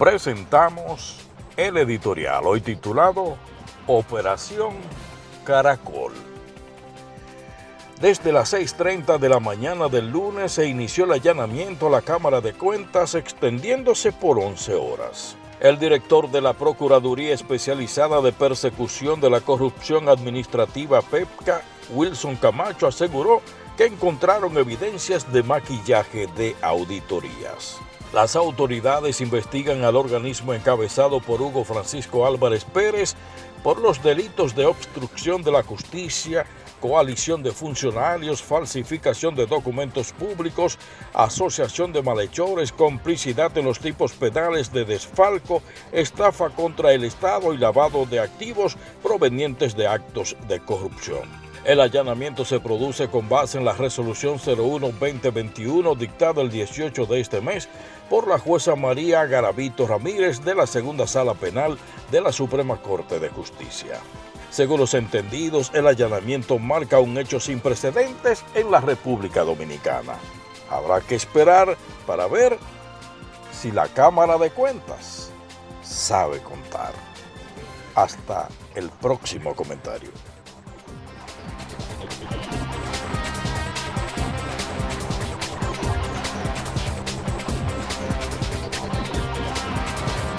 presentamos el editorial hoy titulado Operación Caracol. Desde las 6.30 de la mañana del lunes se inició el allanamiento a la Cámara de Cuentas extendiéndose por 11 horas. El director de la Procuraduría Especializada de Persecución de la Corrupción Administrativa PEPCA, Wilson Camacho, aseguró que encontraron evidencias de maquillaje de auditorías. Las autoridades investigan al organismo encabezado por Hugo Francisco Álvarez Pérez por los delitos de obstrucción de la justicia, coalición de funcionarios, falsificación de documentos públicos, asociación de malhechores, complicidad en los tipos penales de desfalco, estafa contra el Estado y lavado de activos provenientes de actos de corrupción. El allanamiento se produce con base en la resolución 01-2021 dictada el 18 de este mes por la jueza María Garavito Ramírez de la Segunda Sala Penal de la Suprema Corte de Justicia. Según los entendidos, el allanamiento marca un hecho sin precedentes en la República Dominicana. Habrá que esperar para ver si la Cámara de Cuentas sabe contar. Hasta el próximo comentario.